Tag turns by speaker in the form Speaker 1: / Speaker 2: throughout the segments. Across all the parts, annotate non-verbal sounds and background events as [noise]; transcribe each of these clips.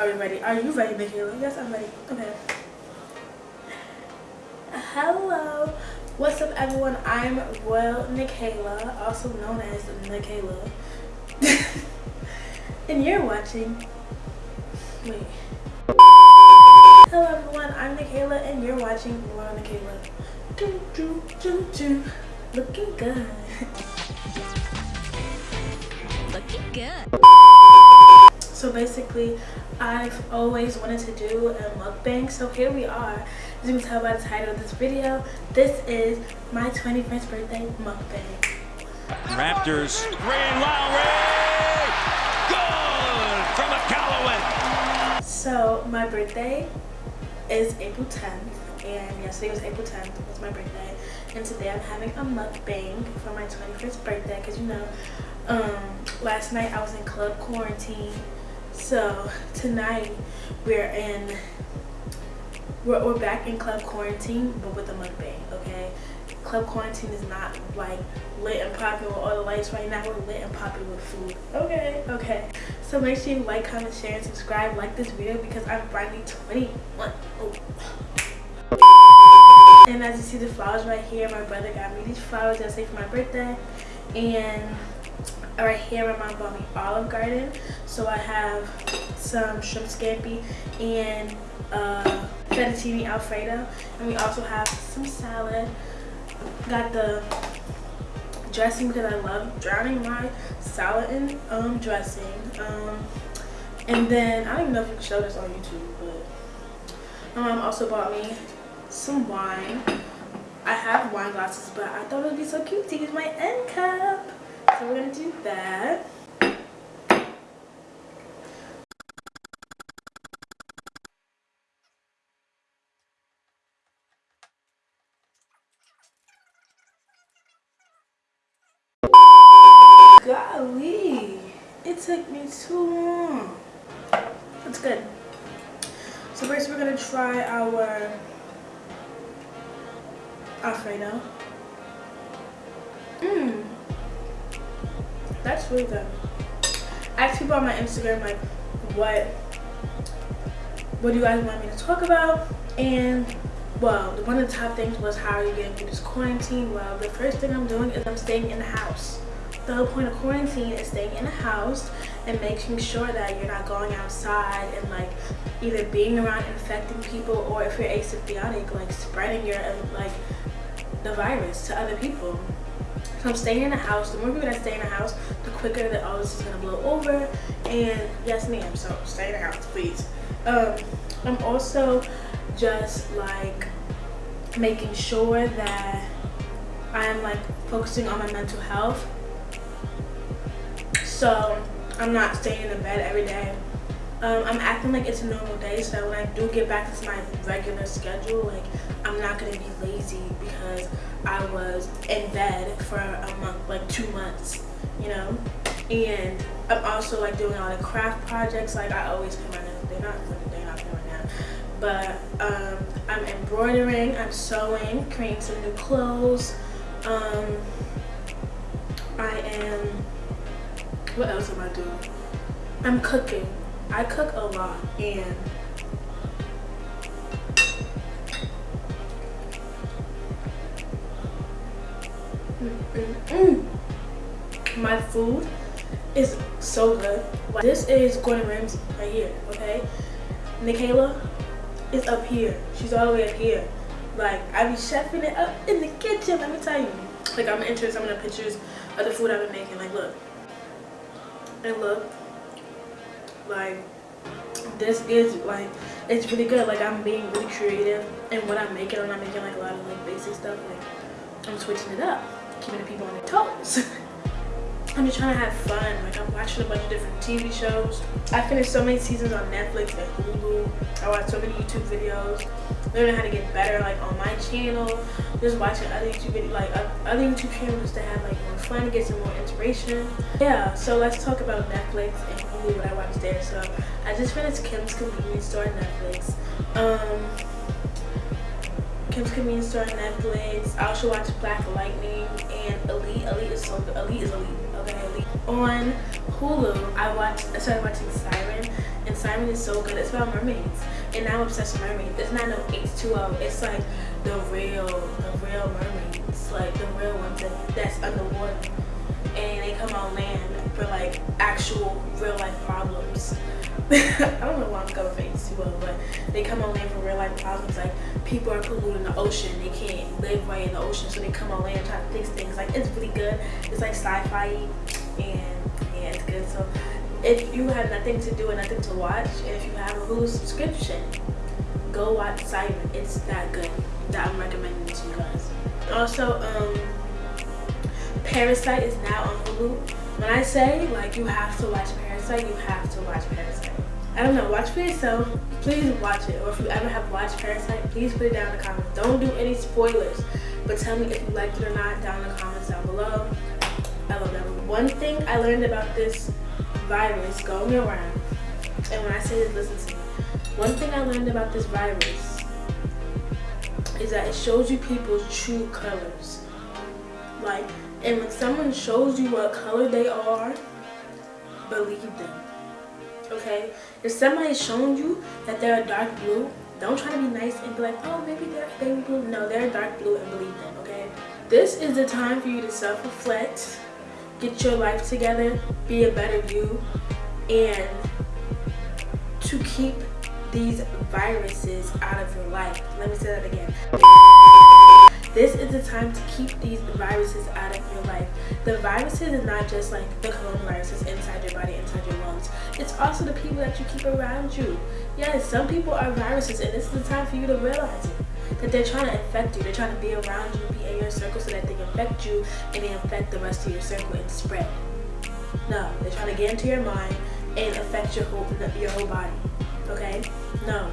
Speaker 1: Are you ready? Are you ready, Michaela? Yes, I'm ready. Okay. Hello. What's up, everyone? I'm Royal Nikayla, also known as Nikayla. [laughs] and you're watching. Wait. Hello, everyone. I'm Nikayla, and you're watching Royal Nikayla. Do, do, do, do. Looking good.
Speaker 2: Looking good.
Speaker 1: So basically, I've always wanted to do a mukbang. So here we are. As you can tell by the title of this video, this is my 21st birthday mukbang.
Speaker 3: Raptors. Ray Lowry. Good from McCalloway.
Speaker 1: So my birthday is April 10th, and yesterday was April 10th. It was my birthday, and today I'm having a mukbang for my 21st birthday. Cause you know, um, last night I was in club quarantine so tonight we're in we're, we're back in club quarantine but with a mukbang okay? Club quarantine is not like lit and popping with all the lights right now. We're lit and popping with food. Okay okay. So make sure you like comment share and subscribe. Like this video because i'm finally 21 oh. and as you see the flowers right here my brother got me these flowers yesterday for my birthday. And right here my bought me Olive Garden. So I have some shrimp scampi and uh, fettuccine alfredo. And we also have some salad. Got the dressing because I love drowning my salad in um, dressing. Um, and then, I don't even know if you can show this on YouTube, but my mom also bought me some wine. I have wine glasses, but I thought it would be so cute to use my end cup. We're going to do that. Golly, it took me too long. That's good. So first we're going to try our Alfredo. Mmm that's really good. I asked people on my Instagram like what what do you guys want me to talk about? And well one of the top things was how are you getting through this quarantine? Well the first thing i'm doing is i'm staying in the house. The whole point of quarantine is staying in the house and making sure that you're not going outside and like either being around infecting people or if you're asymptomatic like spreading your like the virus to other people so I'm staying in the house. The more people that stay in the house, the quicker that all this is gonna blow over. And yes, ma'am. So stay in the house, please. Um, I'm also just like making sure that I'm like focusing on my mental health. So I'm not staying in the bed every day. Um, I'm acting like it's a normal day so that when I do get back to my regular schedule, like I'm not gonna be lazy because I was in bed for a month, like two months, you know? And I'm also like doing all the craft projects, like I always pay my nails, they're not, they're not right now. But um, I'm embroidering, I'm sewing, creating some new clothes. Um, I am, what else am I doing? I'm cooking. I cook a lot and Mm. My food is so good. This is Gordon Ramsay right here, okay? Nikayla is up here. She's all the way up here. Like, I be chefing it up in the kitchen, let me tell you. Like, I'm interested some of the pictures of the food I've been making. Like, look. And look. Like, this is, like, it's really good. Like, I'm being really creative and when I'm making. I'm not making, like, a lot of, like, basic stuff. Like, I'm switching it up keeping the people on their toes. [laughs] I'm just trying to have fun. Like I'm watching a bunch of different TV shows. I finished so many seasons on Netflix and Hulu. I watched so many YouTube videos. Learning how to get better like on my channel. Just watching other YouTube videos, like other YouTube channels to have like fun, to get some more inspiration. Yeah, so let's talk about Netflix and Hulu, what I watched there. So I just finished Kim's Convenience Store on Netflix. Um, Kim's Convenience Store on Netflix. I also watched Black Lightning and Elite. Elite is so good. Elite is Elite. Okay, Elite. On Hulu, I watched. I started watching Siren, and Siren is so good. It's about mermaids, and I'm obsessed with mermaids. It's not no H2O. It's like the real, the real mermaids, like the real ones that, that's underwater, and they come on land for like actual real life problems. [laughs] I don't know why I'm going for H2O, but they come on land for real life problems. Like people are polluting the ocean, they can't live right in the ocean, so they come on land and try to fix things. Like it's really good. It's like sci-fi, and yeah, it's good. So if you have nothing to do and nothing to watch, and if you have a Hulu subscription, go watch Siren. It's that good. That I'm recommending to you guys. Also, um, Parasite is now on Hulu. When I say like you have to watch Parasite, you have to watch Parasite. I don't know, watch for yourself. Please watch it. Or if you ever have watched Parasite, please put it down in the comments. Don't do any spoilers, but tell me if you liked it or not down in the comments down below. I love that. One thing I learned about this virus going around, and when I say this, listen to me. One thing I learned about this virus is that it shows you people's true colors. Like, and when someone shows you what color they are, believe them. Okay? If somebody's shown you that they're a dark blue, don't try to be nice and be like, oh, maybe they're baby blue. No, they're dark blue and believe them, okay? This is the time for you to self-reflect, get your life together, be a better you, and to keep these viruses out of your life. Let me say that again. This is the time to keep these viruses out of your life. The viruses is not just like the coronavirus inside your body, inside your lungs. It's also the people that you keep around you. Yes, some people are viruses and this is the time for you to realize it. That they're trying to infect you. They're trying to be around you, be in your circle so that they infect you and they infect the rest of your circle and spread. No, they're trying to get into your mind and affect your whole, your whole body. Okay? No.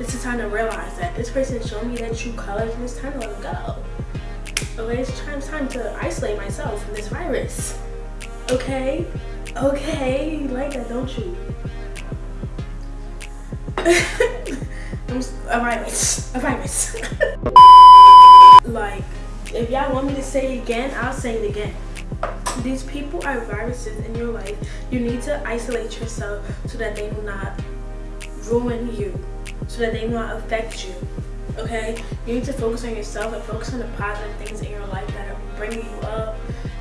Speaker 1: It's the time to realize that this person showed me their true colors and it's time to let go. Okay, it's time, it's time to isolate myself from this virus. Okay? Okay, you like that, don't you? [laughs] I'm a virus. A virus. [laughs] like, if y'all want me to say it again, I'll say it again. These people are viruses in your life. You need to isolate yourself so that they do not ruin you so that they not affect you okay? You need to focus on yourself and focus on the positive things in your life that are bringing you up.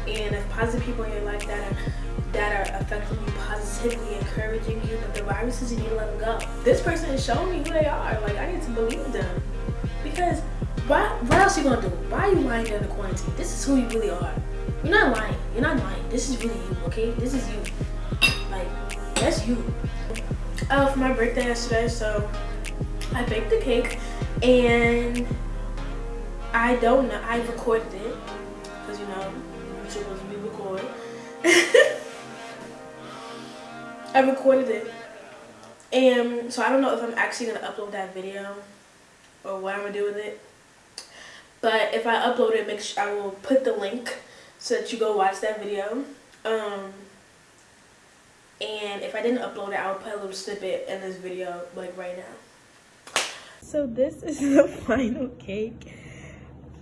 Speaker 1: And the positive people in your life that are that are affecting you positively encouraging you but the viruses you need to let them go. This person is showing me who they are. Like i need to believe them. Because why what else are you gonna do? Why are you lying during the quarantine? This is who you really are. You're not lying. You're not lying. This is really you okay? This is you. Like that's you. Oh for my birthday yesterday so I baked the cake and I don't know, I recorded it because you know, you're supposed to be recorded. [laughs] I recorded it and so I don't know if I'm actually going to upload that video or what I'm going to do with it. But if I upload it, make sure I will put the link so that you go watch that video. Um, and if I didn't upload it, I will put a little snippet in this video like right now. So this [laughs] is the final cake.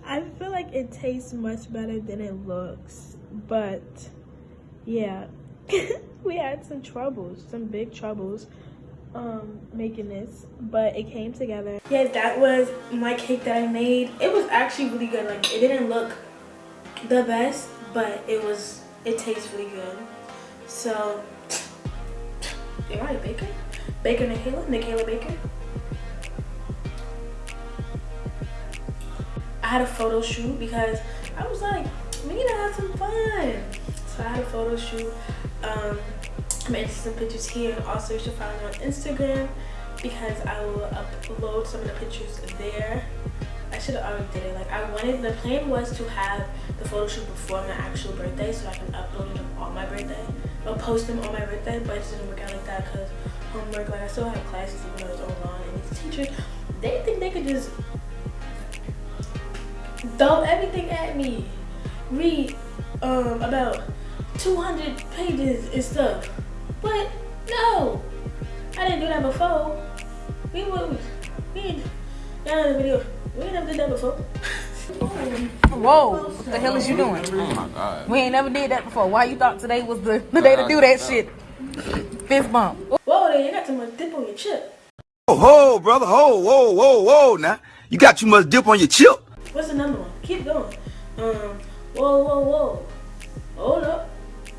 Speaker 1: I feel like it tastes much better than it looks. But yeah, [laughs] we had some troubles, some big troubles um making this but it came together. Yeah that was my cake that i made. It was actually really good. Like it didn't look the best but it was it tastes really good. So am i a baker baker Nikayla Nikayla Baker I had a photo shoot because I was like, we need to have some fun. So I had a photo shoot. Um, I'm into some pictures here. Also, you should follow me on Instagram because I will upload some of the pictures there. I should have already did it. Like I wanted, the plan was to have the photo shoot before my actual birthday so I can upload them on my birthday. I'll post them on my birthday, but it didn't work out like that because homework, like I still have classes even though it's online and these teachers, they think they could just throw everything at me. Read um, about 200 pages and stuff. But no, I didn't do that before. We would, we, y'all know video, we never did that before. [laughs]
Speaker 4: Whoa, what the hell is you doing?
Speaker 5: Oh my god.
Speaker 4: We ain't never did that before. Why you thought today was the, [laughs] the day to do that shit? Fist bump.
Speaker 1: Whoa, there, you got too much dip on your chip.
Speaker 6: Oh, ho, brother, ho, whoa, whoa, whoa, now. You got too much dip on your chip.
Speaker 1: What's another one? Keep going. Um, whoa, whoa, whoa. Hold up.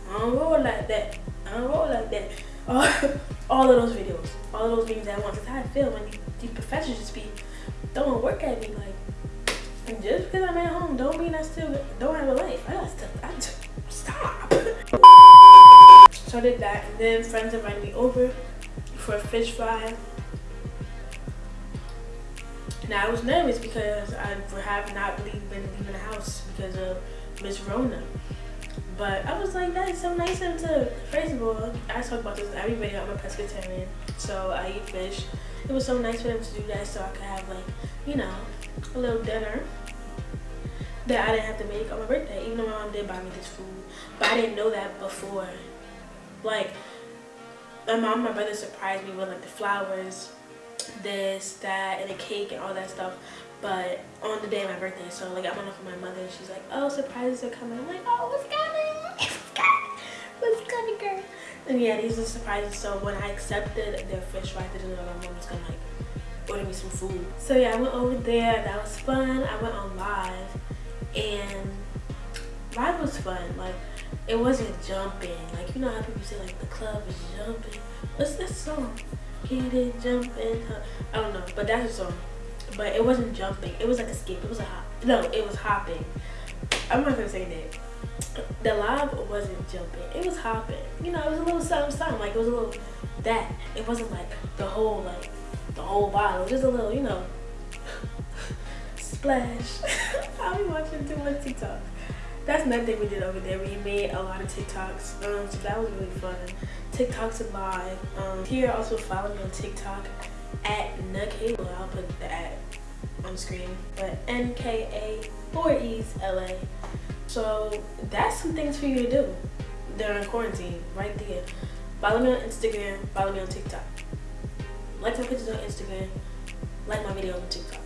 Speaker 1: I don't roll like that. I don't roll like that. All, [laughs] all of those videos, all of those memes at once. That's how I feel when these professors just be throwing work at me. Like, just because I'm at home, don't mean I still don't have a life. I got stuff. I stop. [laughs] so I did that, and then friends invited me over for a fish fry. Now I was nervous because I have not really been leaving the house because of Miss Rona. But I was like, that is so nice of to, first of all, I talk about this every video, I'm a pescatarian, so I eat fish. It was so nice for them to do that so I could have like, you know, a little dinner that I didn't have to make on my birthday, even though my mom did buy me this food. But I didn't know that before. Like, my mom and my brother surprised me with like the flowers, this, that, and a cake and all that stuff. But on the day of my birthday, so like I went up with my mother and she's like, oh, surprises are coming. I'm like, oh, what's coming? What's coming, girl? And yeah, these are surprises. So when I accepted their fish fry, I didn't know my mom was gonna like order me some food. So yeah, I went over there. That was fun. I went on live and live was fun. Like it wasn't jumping. Like you know how people say like the club is jumping. What's that song? Get it jumping. I don't know, but that's a song but it wasn't jumping. It was like a skip. It was a hop. No, it was hopping. I'm not gonna say that. The live wasn't jumping. It was hopping. You know, it was a little something, something. Like it was a little that. It wasn't like the whole like the whole bottle. Just a little, you know, [laughs] splash. [laughs] I'll be watching too much TikTok. That's another thing we did over there. We made a lot of TikToks. Um, so that was really fun. TikToks live. Um, here also follow me on TikTok at Nkayla. I'll put the at on screen. But N-K-A, four E's, L-A. So that's some things for you to do during quarantine, right there. Follow me on Instagram, follow me on TikTok. Like my pictures on Instagram, like my videos on TikTok.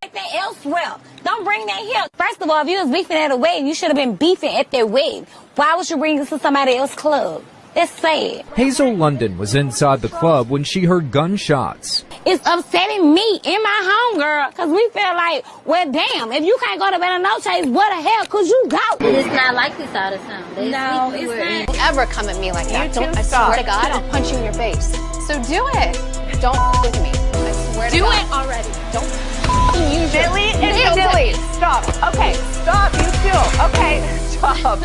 Speaker 2: that elsewhere. Don't bring that here. First of all, if you was beefing at a wedding, you should have been beefing at their wedding. Why would you bring this to somebody else's club? That's sad.
Speaker 7: Hazel London was inside the club when she heard gunshots.
Speaker 2: It's upsetting me in my home, girl, because we feel like, well, damn, if you can't go to bed on no chase, what the hell could you go?
Speaker 8: It's not like this all the time. They
Speaker 2: No, it's
Speaker 8: to it.
Speaker 2: not.
Speaker 9: ever come at me like that.
Speaker 4: You
Speaker 9: Don't I
Speaker 4: stop.
Speaker 9: swear to God, I'll punch you in your face. So do it. Don't with me. I swear to
Speaker 2: Do it already.
Speaker 9: Don't f- use your
Speaker 4: Dilly and
Speaker 9: nails
Speaker 4: dilly. Stop. Okay, stop. You too. Okay, [laughs] stop.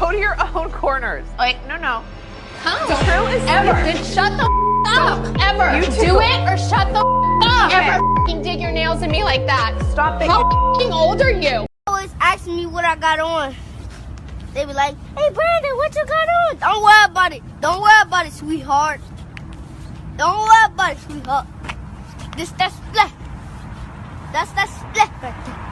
Speaker 4: Go to your own corners. Like, no, no.
Speaker 9: Come.
Speaker 4: The crew is
Speaker 9: Ever.
Speaker 4: here.
Speaker 9: Then shut the f- up. Ever.
Speaker 4: You too.
Speaker 9: do it or shut the f- up.
Speaker 4: Okay.
Speaker 9: Ever f***ing dig your nails in me like that.
Speaker 4: Stop it.
Speaker 9: How f***ing old are you?
Speaker 8: always asking me what I got on. They be like, hey Brandon, what you got on? Don't worry about it. Don't worry about it, sweetheart. Don't worry about it, sweetheart. This that splat. That's that splat right there.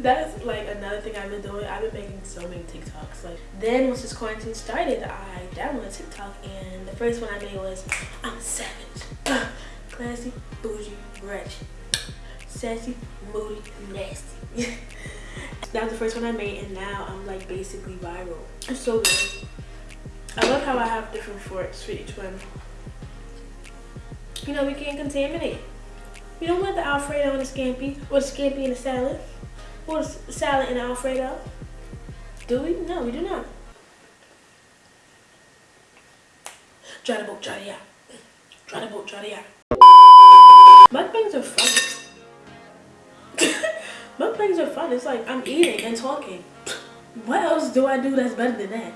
Speaker 1: That's like another thing I've been doing. I've been making so many TikToks. Like then once this quarantine started, I downloaded TikTok and the first one I made was I'm savage. [sighs] Classy, bougie, ratchet. Sassy, moody, nasty. [laughs] that was the first one I made and now I'm like basically viral. It's so good. I love how I have different forks for each one. You know, we can't contaminate. We don't want the Alfredo and the scampi or scampi and the salad. Or salad and Alfredo? Do we? No, we do not. Try the boat, try the yak. Try the boat, try the yak. Mukbangs are fun. [laughs] Mukbangs are fun. It's like I'm eating and talking. What else do I do that's better than that?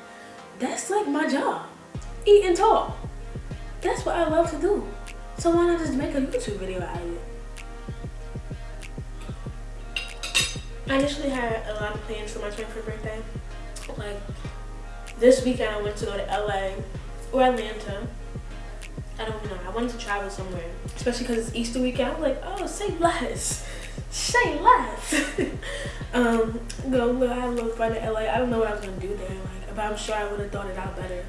Speaker 1: That's like my job. Eat and talk. That's what I love to do. So why not just make a YouTube video out of it? I initially had a lot of plans for my 25th birthday. Like, this weekend I went to go to LA or Atlanta. I don't know. I wanted to travel somewhere, especially because it's Easter weekend. I was like, oh, say less. [laughs] Say less. [laughs] um, go look, I had a little fun in LA. I don't know what I was going to do there, like, but I'm sure I would have thought it out better.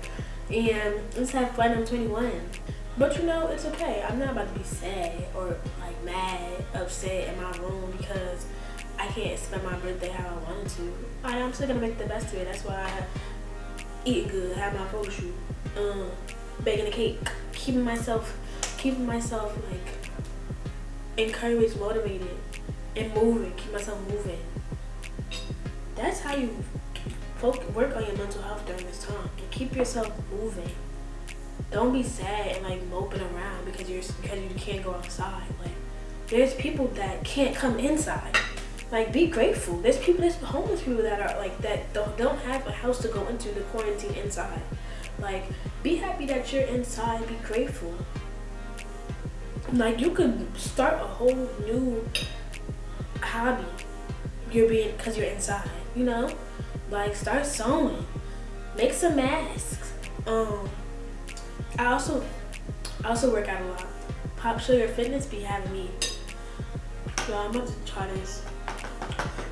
Speaker 1: And let's have fun. I'm 21. But you know, it's okay. I'm not about to be sad or like mad, upset in my room because I can't spend my birthday how I wanted to. I, I'm still gonna make the best of it. That's why I eat good, have my photo shoot, um, baking a cake, keeping myself, keeping myself like encouraged, motivated, and moving. Keep myself moving. That's how you work on your mental health during this time and keep yourself moving. Don't be sad and like moping around because you're because you can't go outside. Like there's people that can't come inside. Like be grateful. There's people, there's homeless people that are like that don't don't have a house to go into the quarantine inside. Like be happy that you're inside. Be grateful. Like you could start a whole new hobby. You're being because you're inside. You know, like start sewing, make some masks. Um, I also I also work out a lot. Pop Sugar Fitness be having me. Yo, I'm about to try this.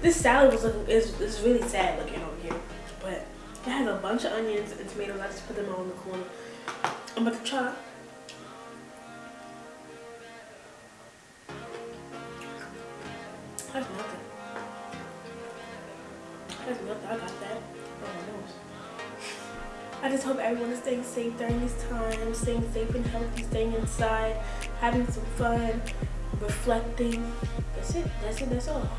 Speaker 1: This salad was is is really sad looking over here, but it has a bunch of onions and tomatoes. I just put them all in the corner. I'm about to try. That's nothing. That's nothing. I got that. Oh. I just hope everyone is staying safe during these times, staying safe and healthy, staying inside, having some fun, reflecting. That's it. That's it. That's all.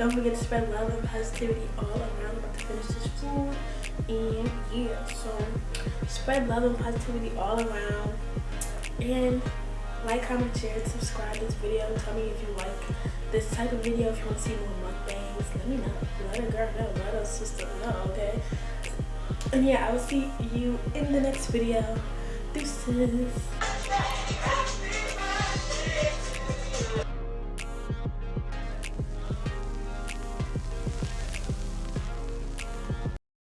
Speaker 1: Don't forget to spread love and positivity all around. I'm about to finish this food. And yeah, so spread love and positivity all around. And like, comment, share, and subscribe this video. Tell me if you like this type of video, if you want to see more mukbangs. Let me know. Let a girl know. Let a sister know, okay? And yeah, I will see you in the next video. Deuces.